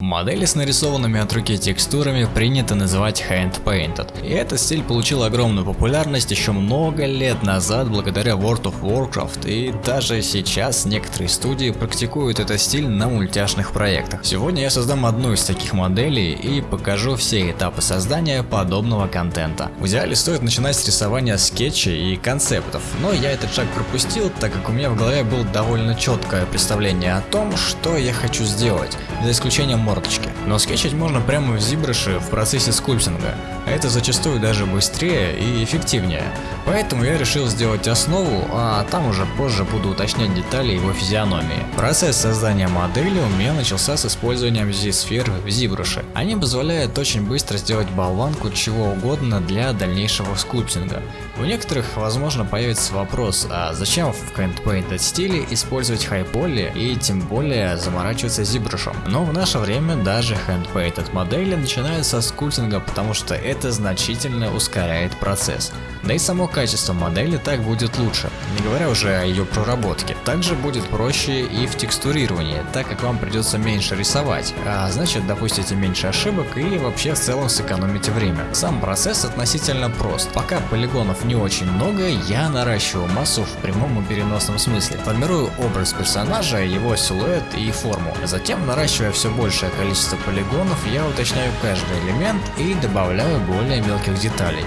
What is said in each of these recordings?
Модели с нарисованными от руки текстурами принято называть hand-painted. И этот стиль получил огромную популярность еще много лет назад благодаря World of Warcraft и даже сейчас некоторые студии практикуют этот стиль на мультяшных проектах. Сегодня я создам одну из таких моделей и покажу все этапы создания подобного контента. В идеале стоит начинать с рисования скетчей и концептов, но я этот шаг пропустил, так как у меня в голове было довольно четкое представление о том, что я хочу сделать, за исключением мордочки. Но скетчить можно прямо в ZBrush в процессе скульптинга, а это зачастую даже быстрее и эффективнее. Поэтому я решил сделать основу, а там уже позже буду уточнять детали его физиономии. Процесс создания модели у меня начался с использованием Z-сфер в ZBrush. Они позволяют очень быстро сделать болванку чего угодно для дальнейшего скульптинга. У некоторых, возможно, появится вопрос, а зачем в Handpainted стиле использовать high-poly и тем более заморачиваться ZBrush? Но в наше время даже Handpainted модели начинают со скульптинга, потому что это значительно ускоряет процесс. Да и само качество модели так будет лучше, не говоря уже о ее проработке. Также будет проще и в текстурировании, так как вам придется меньше рисовать, а значит допустите меньше ошибок и вообще в целом сэкономите время. Сам процесс относительно прост. Пока полигонов не очень много, я наращиваю массу в прямом и переносном смысле. Формирую образ персонажа, его силуэт и форму. Затем, наращивая все большее количество полигонов, я уточняю каждый элемент и добавляю более мелких деталей.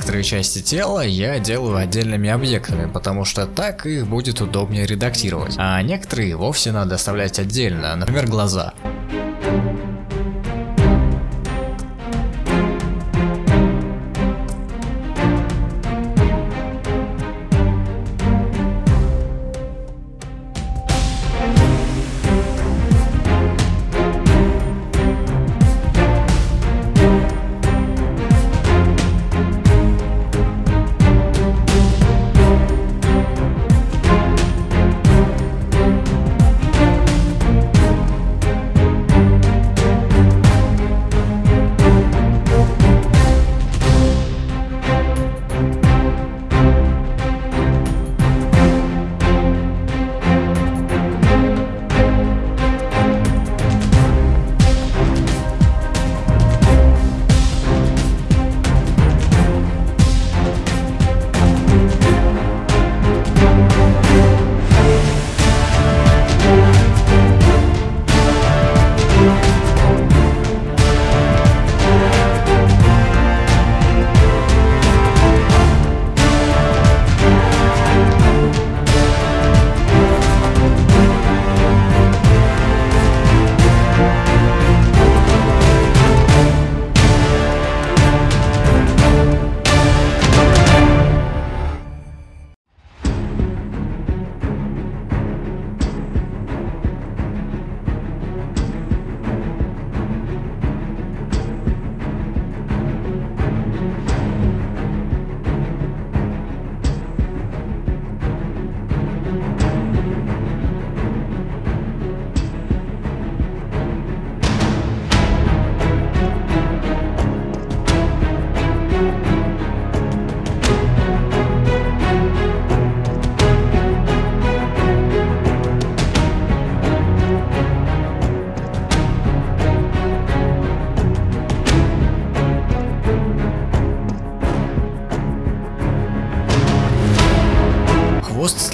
Некоторые части тела я делаю отдельными объектами, потому что так их будет удобнее редактировать, а некоторые вовсе надо оставлять отдельно, например глаза.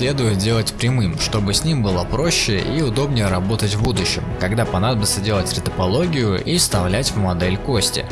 Следует делать прямым, чтобы с ним было проще и удобнее работать в будущем, когда понадобится делать ретопологию и вставлять в модель кости.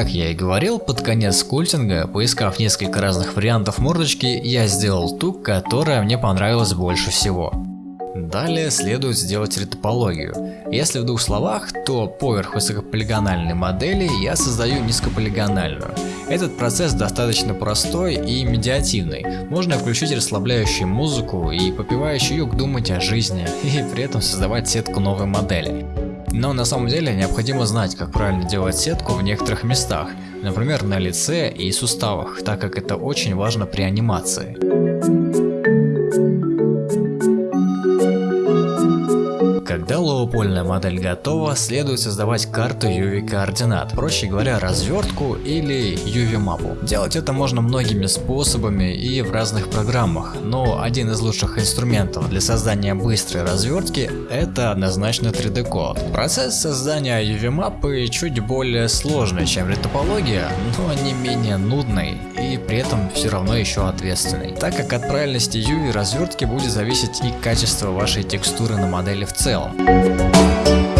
Как я и говорил, под конец скульптинга, поискав несколько разных вариантов мордочки, я сделал ту, которая мне понравилась больше всего. Далее следует сделать ретопологию. Если в двух словах, то поверх высокополигональной модели я создаю низкополигональную. Этот процесс достаточно простой и медиативный. Можно включить расслабляющую музыку и попивающий юг думать о жизни и при этом создавать сетку новой модели. Но на самом деле необходимо знать, как правильно делать сетку в некоторых местах, например на лице и суставах, так как это очень важно при анимации. Когда лоупольная модель готова, следует создавать карту UV координат, проще говоря развертку или UV мапу. Делать это можно многими способами и в разных программах, но один из лучших инструментов для создания быстрой развертки это однозначно 3D код. Процесс создания UV мапы чуть более сложный, чем ретопология, но не менее нудный и при этом все равно еще ответственный, так как от правильности UV развертки будет зависеть и качество вашей текстуры на модели в целом целом.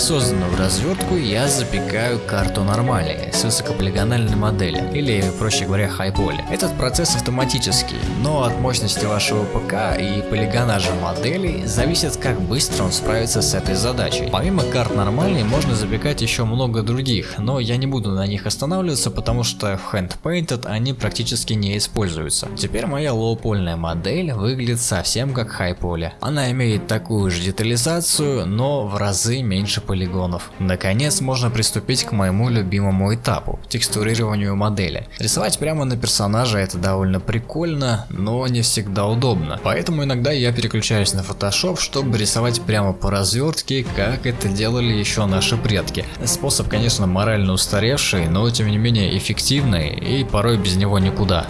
На созданную развертку я запекаю карту нормали с высокополигональной модели, или проще говоря хайполи. Этот процесс автоматический, но от мощности вашего ПК и полигонажа модели зависит как быстро он справится с этой задачей. Помимо карт нормальной можно запекать еще много других, но я не буду на них останавливаться, потому что в Hand Painted они практически не используются. Теперь моя лоупольная модель выглядит совсем как хайполи. Она имеет такую же детализацию, но в разы меньше полигонов. Наконец можно приступить к моему любимому этапу – текстурированию модели. Рисовать прямо на персонажа это довольно прикольно, но не всегда удобно. Поэтому иногда я переключаюсь на Photoshop, чтобы рисовать прямо по развертке, как это делали еще наши предки. Способ, конечно, морально устаревший, но тем не менее эффективный и порой без него никуда.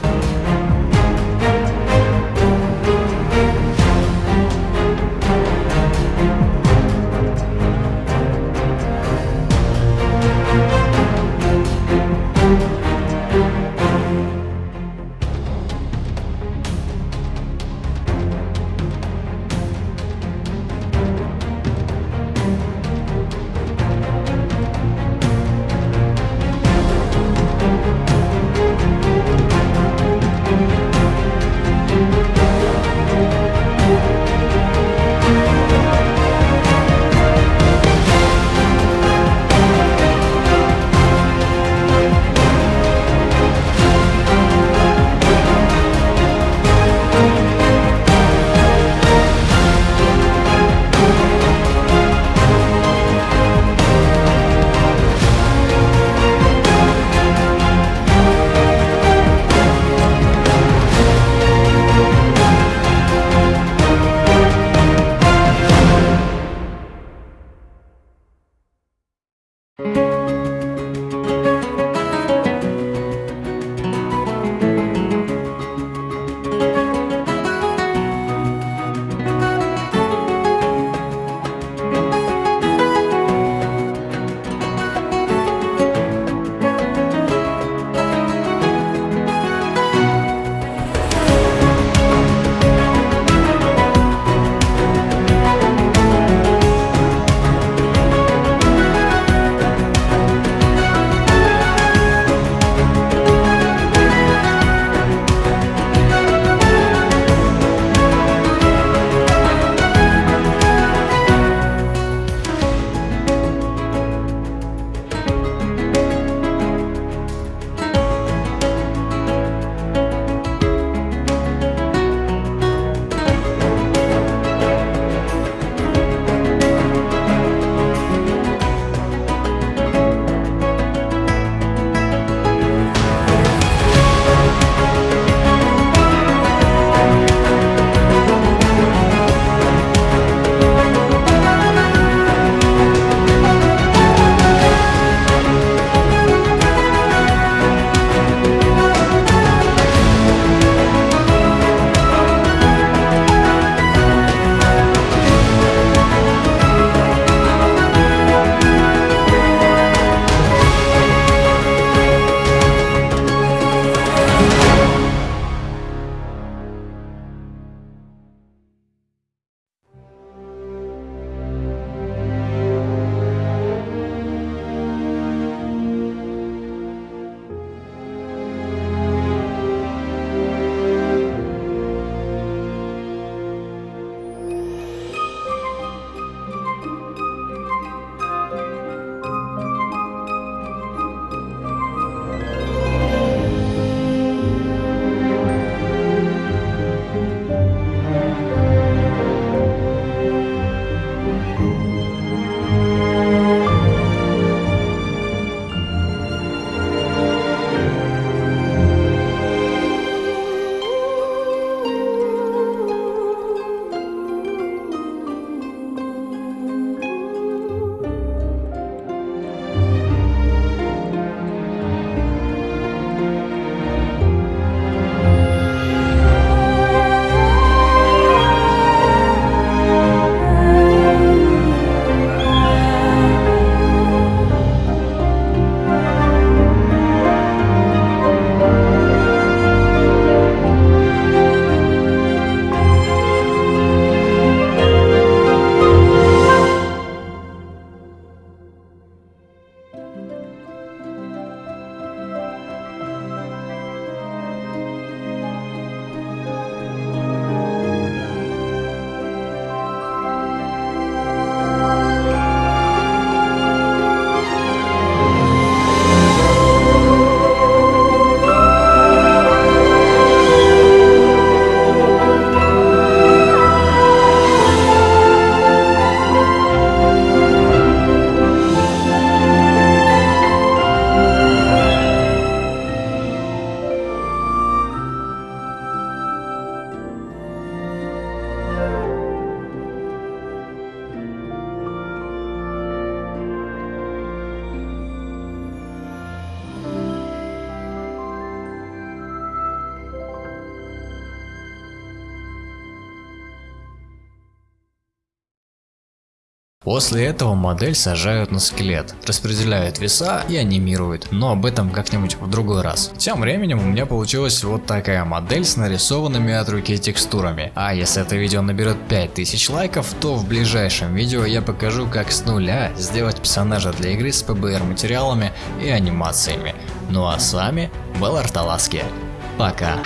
После этого модель сажают на скелет, распределяют веса и анимируют, но об этом как-нибудь в другой раз. Тем временем у меня получилась вот такая модель с нарисованными от руки текстурами. А если это видео наберет 5000 лайков, то в ближайшем видео я покажу как с нуля сделать персонажа для игры с PBR материалами и анимациями. Ну а с вами был Арталаски. Пока.